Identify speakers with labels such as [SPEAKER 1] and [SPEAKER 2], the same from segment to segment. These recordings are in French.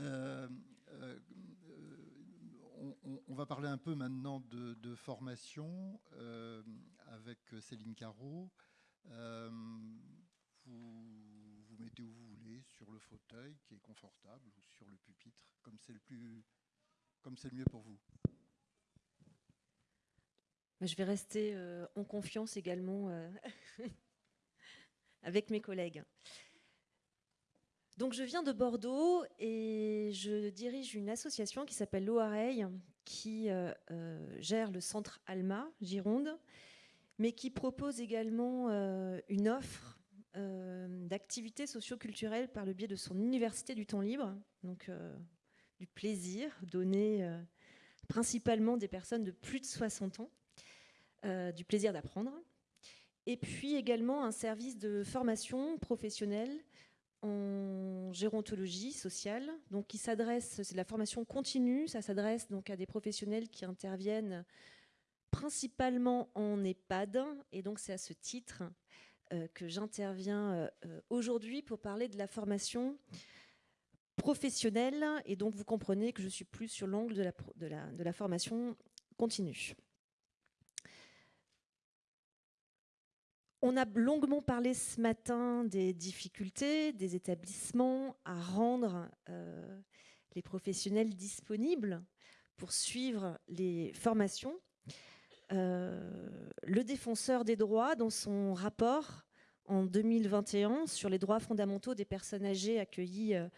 [SPEAKER 1] Euh, euh, on, va parler un peu maintenant de, formation avec Céline Caro. vous vous mettez où vous voulez, sur le fauteuil qui est confortable ou sur le pupitre, comme c'est le plus, comme c'est le mieux pour vous.
[SPEAKER 2] Je vais rester en confiance également avec mes collègues. Donc je viens de Bordeaux et je dirige une association qui s'appelle l'OAREI, qui euh, euh, gère le centre Alma, Gironde, mais qui propose également euh, une offre d'activités socioculturelles par le biais de son université du temps libre, donc du plaisir donné principalement des personnes de plus de 60 ans, du plaisir d'apprendre, et puis également un service de formation professionnelle en gérontologie sociale, donc qui s'adresse, c'est la formation continue, ça s'adresse donc à des professionnels qui interviennent principalement en EHPAD, et donc c'est à ce titre euh, que j'interviens euh, aujourd'hui pour parler de la formation professionnelle, et donc vous comprenez que je suis plus sur l'angle de la, de, la, de la formation continue. On a longuement parlé ce matin des difficultés des établissements à rendre euh, les professionnels disponibles pour suivre les formations. Euh, le défenseur des droits, dans son rapport en 2021 sur les droits fondamentaux des personnes âgées accueillies euh,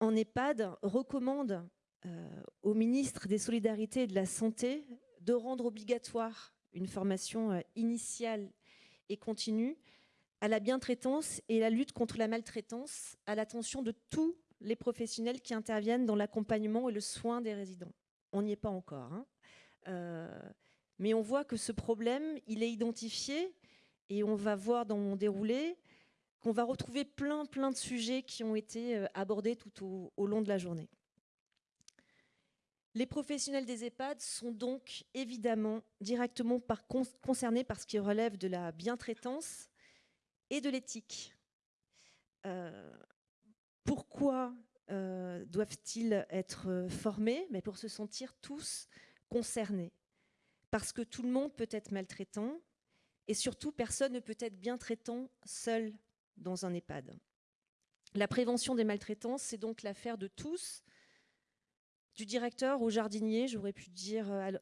[SPEAKER 2] en EHPAD, recommande au ministre des Solidarités et de la Santé de rendre obligatoire une formation initiale et continue à la bientraitance et la lutte contre la maltraitance à l'attention de tous les professionnels qui interviennent dans l'accompagnement et le soin des résidents. On n'y est pas encore. Hein. Euh, mais on voit que ce problème, il est identifié et on va voir dans mon déroulé qu'on va retrouver plein, plein de sujets qui ont été euh, abordés tout au long de la journée. Les professionnels des EHPAD sont donc évidemment directement concernés par ce qui relève de la bientraitance et de l'éthique. Euh, pourquoi euh, doivent-ils être formés? Mais Pour se sentir tous concernés. Parce que tout le monde peut être maltraitant et surtout personne ne peut être bien traitant seul dans un EHPAD. La prévention des maltraitances, c'est donc l'affaire de tous, du directeur au jardinier, j'aurais pu dire euh,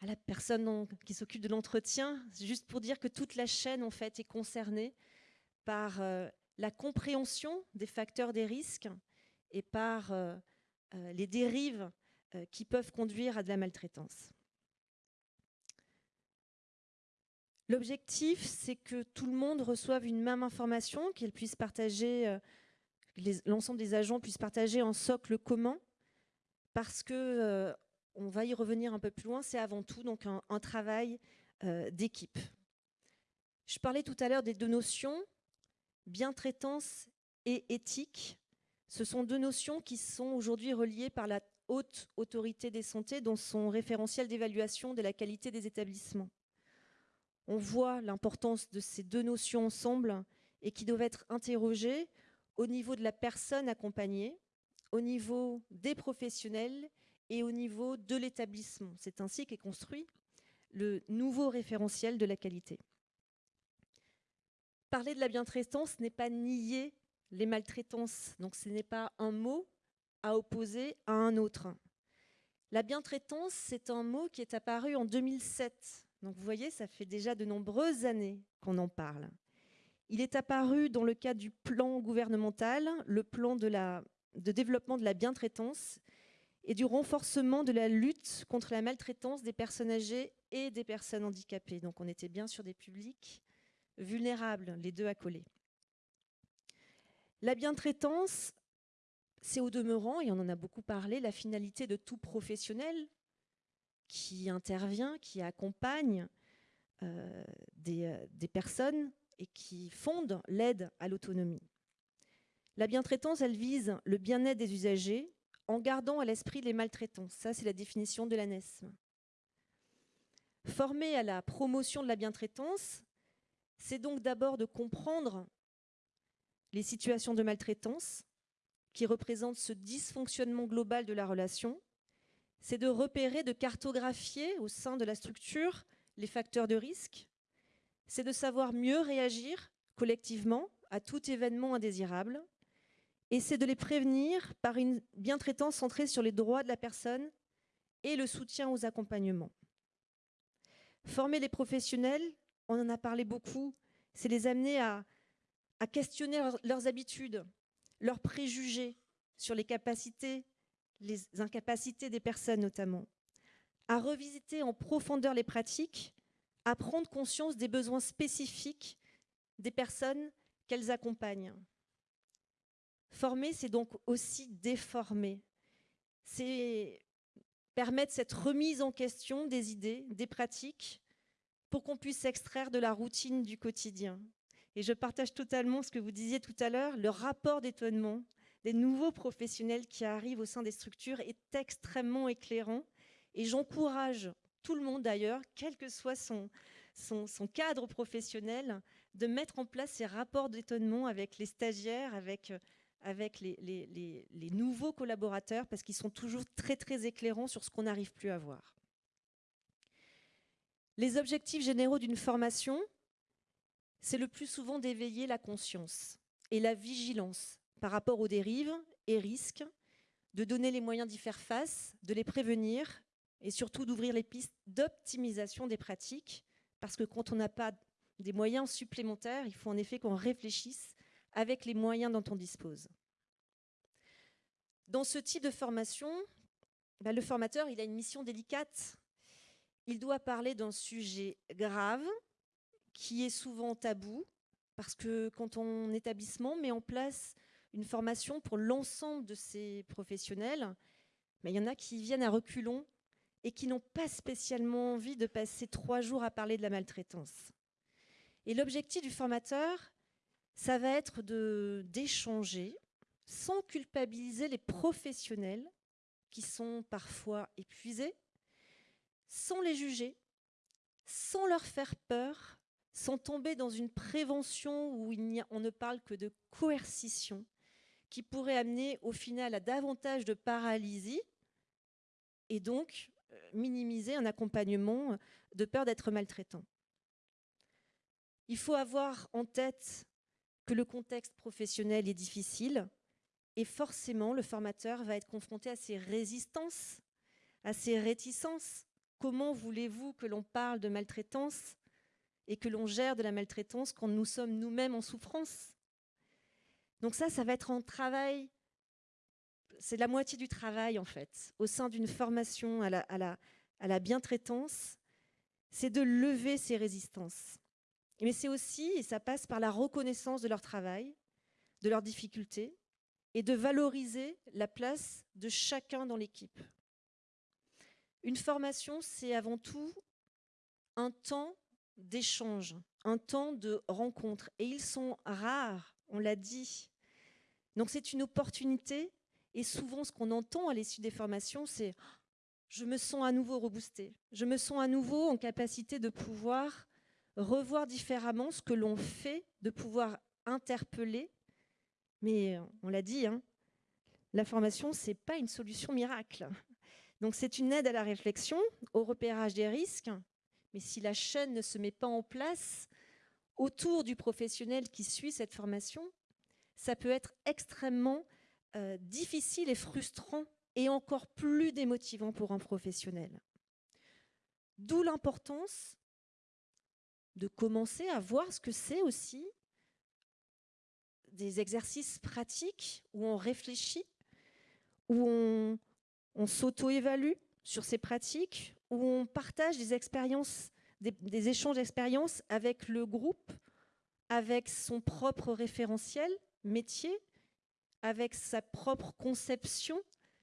[SPEAKER 2] à la personne qui s'occupe de l'entretien, juste pour dire que toute la chaîne en fait est concernée par euh, la compréhension des facteurs des risques et par euh, les dérives qui peuvent conduire à de la maltraitance. L'objectif, c'est que tout le monde reçoive une même information, qu'elle puisse partager, l'ensemble des agents puissent partager un socle commun parce que, euh, on va y revenir un peu plus loin, c'est avant tout donc un, travail euh, d'équipe. Je parlais tout à l'heure des deux notions, bien-traitance et éthique. Ce sont deux notions qui sont aujourd'hui reliées par la haute autorité des santé dans son référentiel d'évaluation de la qualité des établissements. On voit l'importance de ces deux notions ensemble et qui doivent être interrogées au niveau de la personne accompagnée, au niveau des professionnels et au niveau de l'établissement. C'est ainsi qu'est construit le nouveau référentiel de la qualité. Parler de la bientraitance n'est pas nier les maltraitances, donc ce n'est pas un mot à opposer à un autre. La bientraitance, c'est un mot qui est apparu en 2007. Donc vous voyez, ça fait déjà de nombreuses années qu'on en parle. Il est apparu dans le cadre du plan gouvernemental, le plan de la de développement de la bientraitance et du renforcement de la lutte contre la maltraitance des personnes âgées et des personnes handicapées. Donc on était bien sur des publics vulnérables, les deux accolés. La bientraitance, c'est au demeurant, et on en a beaucoup parlé, la finalité de tout professionnel qui intervient, qui accompagne euh, euh, des personnes et qui fonde l'aide à l'autonomie. La bientraitance, elle vise le bien-être des usagers en gardant à l'esprit les maltraitances. Ça, c'est la définition de l'ANESM. Former à la promotion de la bientraitance, c'est donc d'abord de comprendre les situations de maltraitance qui représente ce dysfonctionnement global de la relation, c'est de repérer, de cartographier au sein de la structure les facteurs de risque, c'est de savoir mieux réagir collectivement à tout événement indésirable, et c'est de les prévenir par une bientraitance centrée sur les droits de la personne et le soutien aux accompagnements. Former les professionnels, on en a parlé beaucoup, c'est les amener à, questionner leurs habitudes, leurs préjugés sur les capacités, les incapacités des personnes notamment, à revisiter en profondeur les pratiques, à prendre conscience des besoins spécifiques des personnes qu'elles accompagnent. Former, c'est donc aussi déformer. C'est permettre cette remise en question des idées, des pratiques, pour qu'on puisse s'extraire de la routine du quotidien. Et je partage totalement ce que vous disiez tout à l'heure, le rapport d'étonnement des nouveaux professionnels qui arrivent au sein des structures est extrêmement éclairant. Et j'encourage tout le monde d'ailleurs, quel que soit son, son, cadre professionnel, de mettre en place ces rapports d'étonnement avec les stagiaires, avec, avec les, nouveaux collaborateurs, parce qu'ils sont toujours très très éclairants sur ce qu'on n'arrive plus à voir. Les objectifs généraux d'une formation, c'est le plus souvent d'éveiller la conscience et la vigilance par rapport aux dérives et risques, de donner les moyens d'y faire face, de les prévenir et surtout d'ouvrir les pistes d'optimisation des pratiques, parce que quand on n'a pas des moyens supplémentaires, il faut en effet qu'on réfléchisse avec les moyens dont on dispose. Dans ce type de formation, bah, le formateur il a une mission délicate. Il doit parler d'un sujet grave qui est souvent tabou, parce que quand on établissement met en place une formation pour l'ensemble de ces professionnels, mais il y en a qui viennent à reculons et qui n'ont pas spécialement envie de passer trois jours à parler de la maltraitance. Et l'objectif du formateur, ça va être d'échanger sans culpabiliser les professionnels qui sont parfois épuisés, sans les juger, sans leur faire peur, sans tomber dans une prévention où on ne parle que de coercition, qui pourrait amener au final à davantage de paralysie et donc minimiser un accompagnement de peur d'être maltraitant. Il faut avoir en tête que le contexte professionnel est difficile et forcément le formateur va être confronté à ces résistances, à ces réticences. Comment voulez-vous que l'on parle de maltraitance et que l'on gère de la maltraitance quand nous sommes nous-mêmes en souffrance? Donc ça, ça va être un travail c'est la moitié du travail en fait, au sein d'une formation à la, à la bientraitance, c'est de lever ces résistances. Mais c'est aussi, et ça passe par la reconnaissance de leur travail, de leurs difficultés, et de valoriser la place de chacun dans l'équipe. Une formation, c'est avant tout un temps d'échange, un temps de rencontre. Et ils sont rares, on l'a dit. Donc c'est une opportunité et souvent, ce qu'on entend à l'issue des formations, c'est je me sens à nouveau reboosté. Je me sens à nouveau en capacité de pouvoir revoir différemment ce que l'on fait, de pouvoir interpeller. Mais on l'a dit, hein, la formation, ce n'est pas une solution miracle. Donc c'est une aide à la réflexion, au repérage des risques. Mais si la chaîne ne se met pas en place autour du professionnel qui suit cette formation, ça peut être extrêmement euh, difficile et frustrant et encore plus démotivant pour un professionnel. D'où l'importance de commencer à voir ce que c'est aussi des exercices pratiques où on réfléchit, où on, s'auto-évalue sur ces pratiques, où on partage des expériences, des échanges d'expériences avec le groupe, avec son propre référentiel métier, avec sa propre conception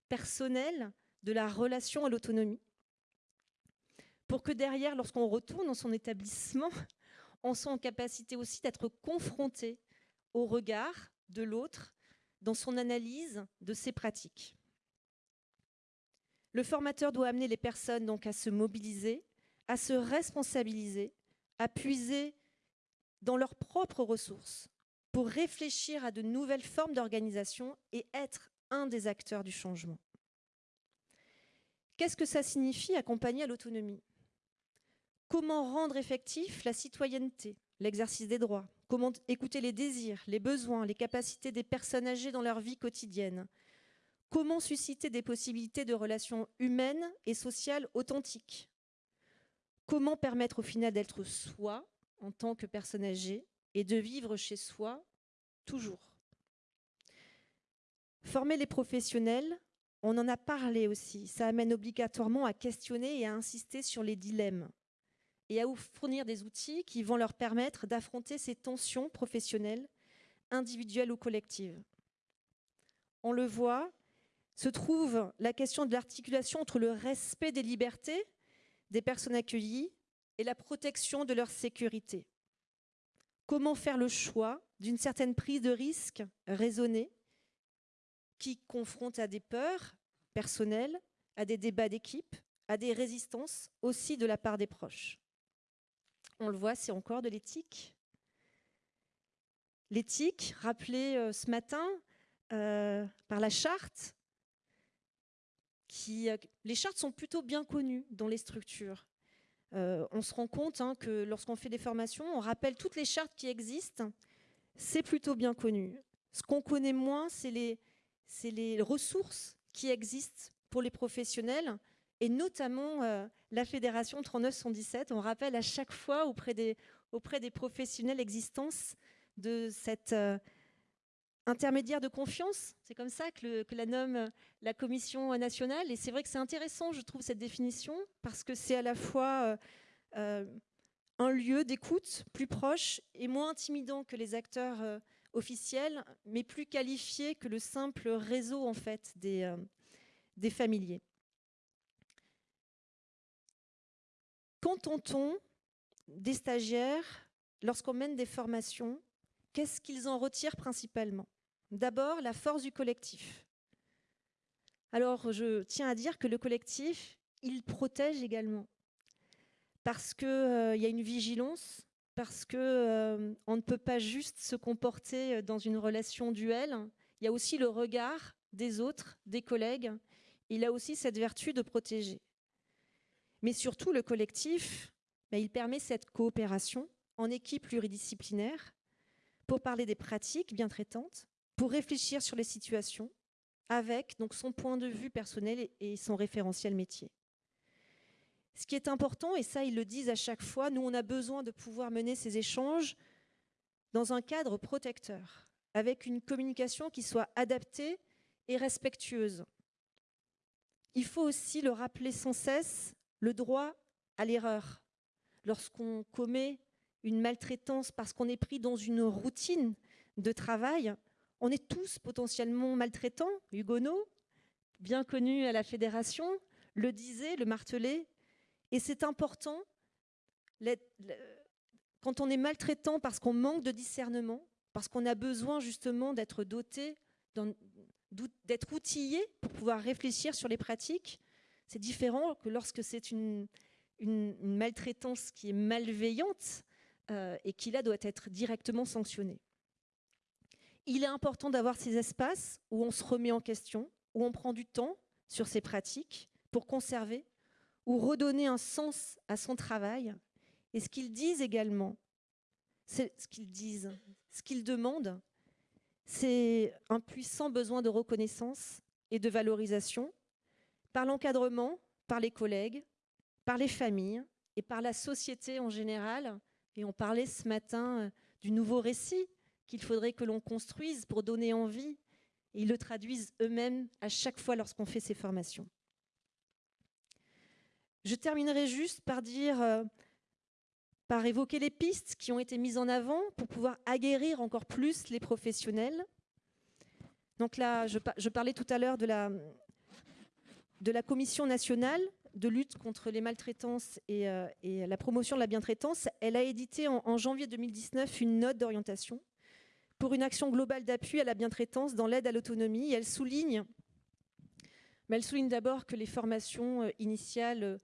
[SPEAKER 2] personnelle de la relation à l'autonomie. Pour que derrière, lorsqu'on retourne dans son établissement, on soit en capacité aussi d'être confronté au regard de l'autre dans son analyse de ses pratiques. Le formateur doit amener les personnes donc à se mobiliser, à se responsabiliser, à puiser dans leurs propres ressources pour réfléchir à de nouvelles formes d'organisation et être un des acteurs du changement. Qu'est-ce que ça signifie accompagner à l'autonomie? Comment rendre effectif la citoyenneté, l'exercice des droits? Comment écouter les désirs, les besoins, les capacités des personnes âgées dans leur vie quotidienne? Comment susciter des possibilités de relations humaines et sociales authentiques? Comment permettre au final d'être soi en tant que personne âgée et de vivre chez soi toujours? Former les professionnels, on en a parlé aussi, ça amène obligatoirement à questionner et à insister sur les dilemmes et à fournir des outils qui vont leur permettre d'affronter ces tensions professionnelles, individuelles ou collectives. On le voit, se trouve la question de l'articulation entre le respect des libertés des personnes accueillies et la protection de leur sécurité. Comment faire le choix d'une certaine prise de risque raisonnée qui confronte à des peurs personnelles, à des débats d'équipe, à des résistances aussi de la part des proches? On le voit, c'est encore de l'éthique. L'éthique, rappelée euh, ce matin euh, par la charte, qui, euh, les chartes sont plutôt bien connues dans les structures. on se rend compte hein, que lorsqu'on fait des formations, on rappelle toutes les chartes qui existent. C'est plutôt bien connu. Ce qu'on connaît moins, c'est les, les, ressources qui existent pour les professionnels et notamment euh, la Fédération 3917. On rappelle à chaque fois auprès des, auprès des professionnels l'existence de cette euh, intermédiaire de confiance. C'est comme ça que, la nomme la Commission nationale. Et c'est vrai que c'est intéressant, je trouve, cette définition, parce que c'est à la fois euh, un lieu d'écoute plus proche et moins intimidant que les acteurs officiels, mais plus qualifié que le simple réseau en fait des, des familiers. Qu'entend-on des stagiaires lorsqu'on mène des formations? Qu'est-ce qu'ils en retirent principalement? D'abord, la force du collectif. Alors, je tiens à dire que le collectif, il protège également. Parce qu'il euh, y a une vigilance, parce qu'on euh, ne peut pas juste se comporter dans une relation duelle. Il y a aussi le regard des autres, des collègues. Il a aussi cette vertu de protéger. Mais surtout, le collectif, ben, il permet cette coopération en équipe pluridisciplinaire pour parler des pratiques bien traitantes, pour réfléchir sur les situations avec donc son point de vue personnel et son référentiel métier. Ce qui est important, et ça ils le disent à chaque fois, nous on a besoin de pouvoir mener ces échanges dans un cadre protecteur, avec une communication qui soit adaptée et respectueuse. Il faut aussi le rappeler sans cesse, le droit à l'erreur. Lorsqu'on commet une maltraitance parce qu'on est pris dans une routine de travail, on est tous potentiellement maltraitants. Hugonot, bien connu à la fédération, le disait, le martelait. Et c'est important, quand on est maltraitant parce qu'on manque de discernement, parce qu'on a besoin justement d'être doté, d'être outillé pour pouvoir réfléchir sur les pratiques, c'est différent que lorsque c'est une, maltraitance qui est malveillante euh, et qui là doit être directement sanctionnée. Il est important d'avoir ces espaces où on se remet en question, où on prend du temps sur ces pratiques pour conserver ou redonner un sens à son travail. Et ce qu'ils disent également, ce qu'ils disent, ce qu'ils demandent, c'est un puissant besoin de reconnaissance et de valorisation par l'encadrement, par les collègues, par les familles et par la société en général. Et on parlait ce matin euh, du nouveau récit qu'il faudrait que l'on construise pour donner envie. Et ils le traduisent eux-mêmes à chaque fois lorsqu'on fait ces formations. Je terminerai juste par dire, euh, par évoquer les pistes qui ont été mises en avant pour pouvoir aguerrir encore plus les professionnels. Donc là, je parlais tout à l'heure de la, de la Commission nationale de lutte contre les maltraitances et, euh, la promotion de la bientraitance, elle a édité en, janvier 2019 une note d'orientation pour une action globale d'appui à la bientraitance dans l'aide à l'autonomie. Elle souligne, mais elle souligne d'abord que les formations euh, initiales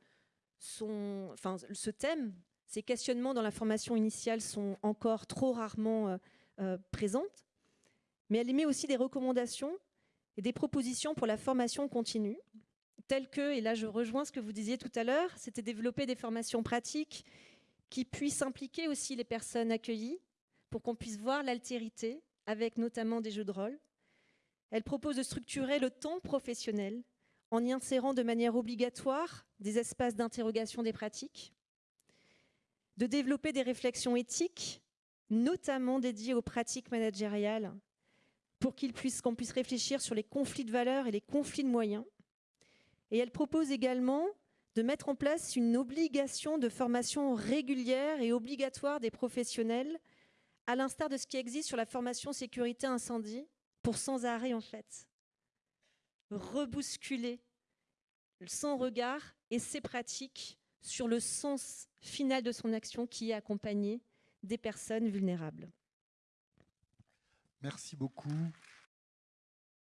[SPEAKER 2] sont, enfin, ce thème, ces questionnements dans la formation initiale sont encore trop rarement euh, présente, mais elle émet aussi des recommandations et des propositions pour la formation continue, telles que, et là je rejoins ce que vous disiez tout à l'heure, c'était développer des formations pratiques qui puissent impliquer aussi les personnes accueillies pour qu'on puisse voir l'altérité avec notamment des jeux de rôle. Elle propose de structurer le temps professionnel en y insérant de manière obligatoire des espaces d'interrogation des pratiques, de développer des réflexions éthiques, notamment dédiées aux pratiques managériales, pour qu'on puisse, puisse réfléchir sur les conflits de valeurs et les conflits de moyens. Et elle propose également de mettre en place une obligation de formation régulière et obligatoire des professionnels, à l'instar de ce qui existe sur la formation sécurité incendie, pour sans arrêt en fait rebousculer son regard et ses pratiques sur le sens final de son action qui est accompagné des personnes vulnérables.
[SPEAKER 1] Merci beaucoup.